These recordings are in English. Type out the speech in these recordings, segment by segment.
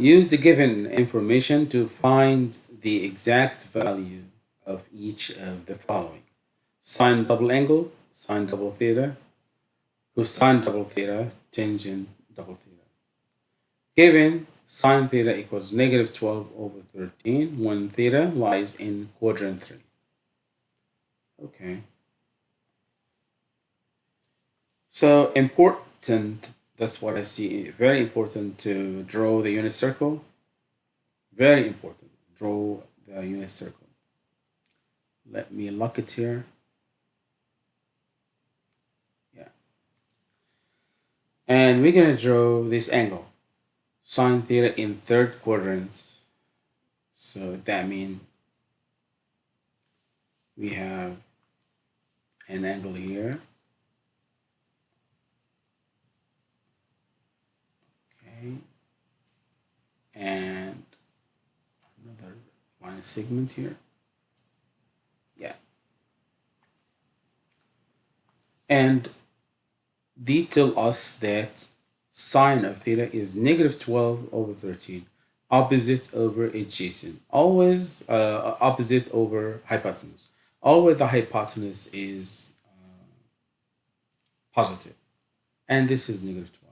use the given information to find the exact value of each of the following. Sine double angle, sine double theta, cosine double theta, tangent double theta. Given sine theta equals negative 12 over 13 when theta lies in quadrant 3. Okay. So important, that's what I see. Very important to draw the unit circle. Very important, draw the unit circle. Let me lock it here. Yeah. And we're going to draw this angle, sine theta in third quadrant. So that means we have an angle here. Okay. And another line segment here. Yeah. And they tell us that sine of theta is negative 12 over 13 opposite over adjacent always uh, opposite over hypotenuse always the hypotenuse is uh, positive and this is negative 12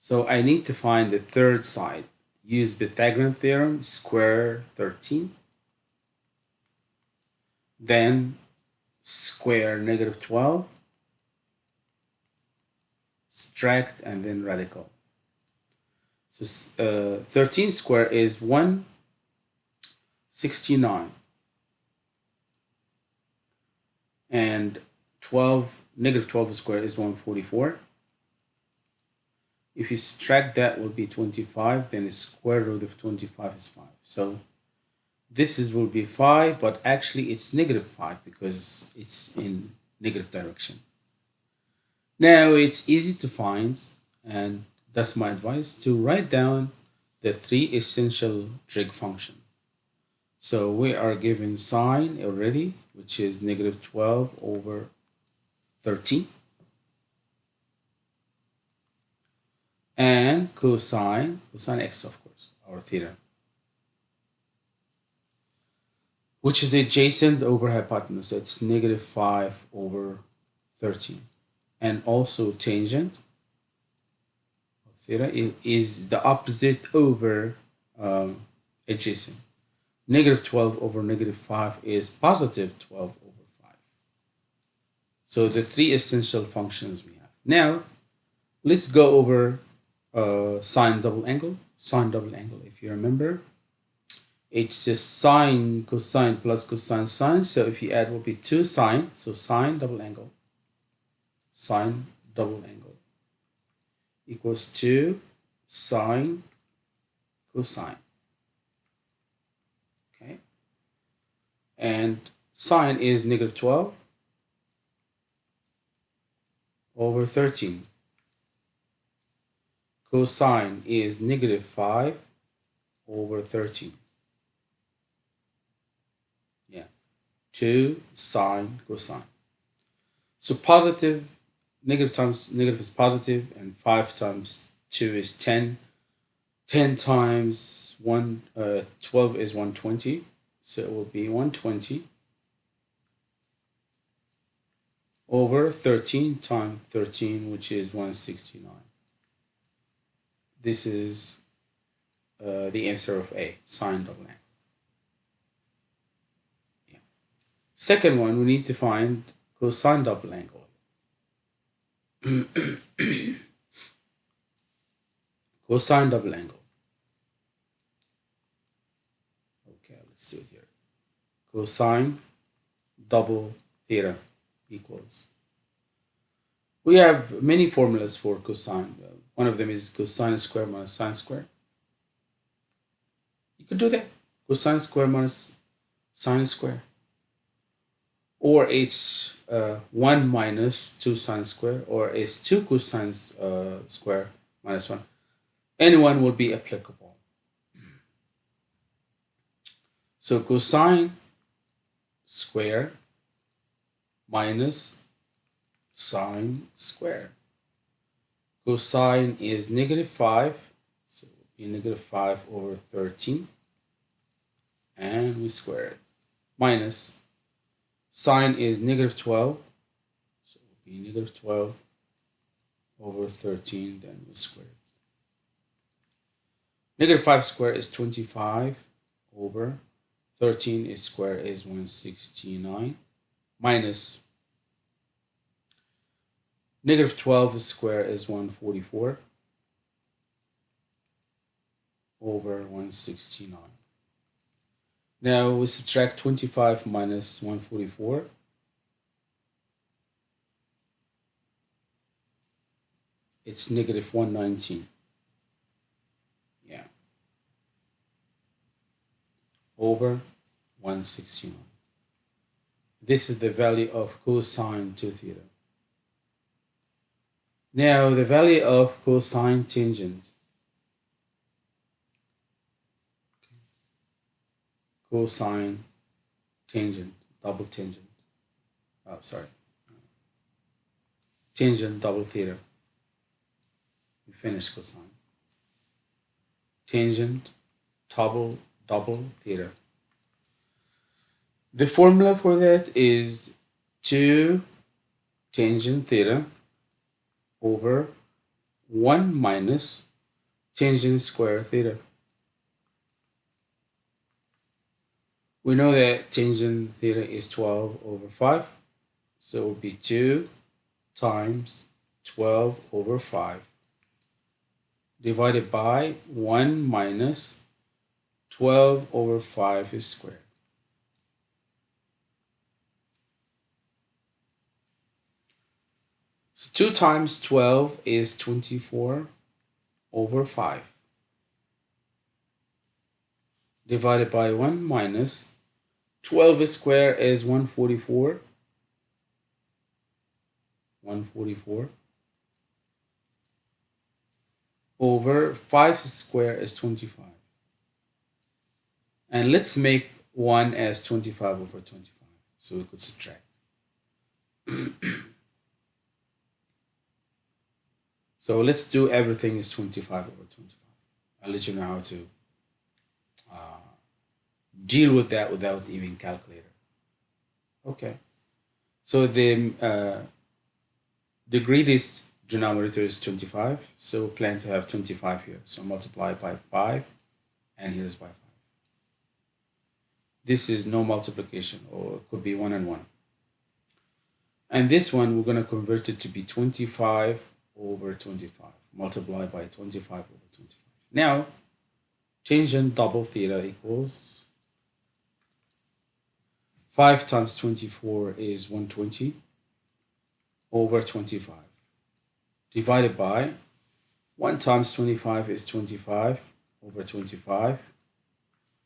so I need to find the third side. Use Pythagorean theorem square 13 then square negative 12 subtract and then radical. So uh, 13 square is 169 and 12 negative 12 squared is 144 if you subtract that will be 25 then the square root of 25 is 5 so this is will be 5 but actually it's negative 5 because it's in negative direction. Now it's easy to find and that's my advice to write down the three essential trig function. So we are given sine already which is negative 12 over 13 and cosine cosine x of course or theta which is adjacent over hypotenuse it's negative 5 over 13 and also tangent theta is the opposite over um, adjacent negative 12 over negative 5 is positive 12 over 5. So the three essential functions we have. Now, let's go over uh, sine double angle. Sine double angle, if you remember, it's just sine cosine plus cosine sine. So if you add, will be 2 sine. So sine double angle, sine double angle equals 2 sine cosine. Okay. And sine is negative 12 over 13. Cosine is negative 5 over 13. Yeah, 2 sine cosine. So positive, negative times negative is positive, and 5 times 2 is 10. 10 times 1, uh, 12 is 120. So it will be 120 over 13 times 13, which is 169. This is uh, the answer of A, sine double angle. Yeah. Second one, we need to find cosine double angle. cosine double angle. Okay, let's it here. Cosine double theta equals. We have many formulas for cosine. One of them is cosine square minus sine square. You could do that. Cosine square minus sine square. Or it's uh, 1 minus 2 sine square, or it's 2 cosine uh, square minus 1. Anyone will be applicable. So cosine square minus sine square. Cosine is negative 5, so it would be negative 5 over 13 and we square it. Minus sine is negative 12 so it will be negative 12 over 13 then we square it. Negative 5 square is 25 over 13 is square is 169 minus negative 12 square is 144 over 169. Now we subtract 25 minus 144. It's negative 119. Yeah. Over 169. This is the value of cosine 2 theta. Now the value of cosine tangent cosine tangent, double tangent. Oh, sorry. Tangent double theta. We finished cosine. Tangent double double theta. The formula for that is 2 tangent theta over 1 minus tangent square theta. We know that tangent theta is 12 over 5. So it will be 2 times 12 over 5 divided by 1 minus 12 over 5 is squared. So 2 times 12 is 24 over 5 divided by 1 minus 12 square is 144 144 over 5 square is 25 and let's make 1 as 25 over 25 so we could subtract so let's do everything is 25 over 25 I'll let you know how to deal with that without even calculator. Okay. So the uh, the greatest denominator is 25. So plan to have 25 here. So multiply by 5 and here's by 5. This is no multiplication or it could be 1 and 1. And this one we're going to convert it to be 25 over 25. Multiply by 25 over 25. Now tangent double theta equals 5 times 24 is 120 over 25 divided by 1 times 25 is 25 over 25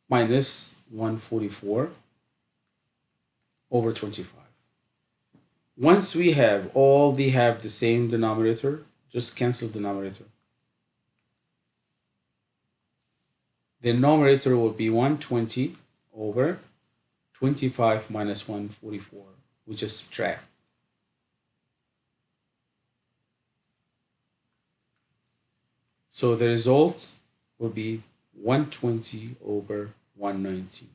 minus 144 over 25. Once we have all they have the same denominator, just cancel the denominator. The numerator will be 120 over 25 minus 144. which is subtract. So the result will be 120 over 119.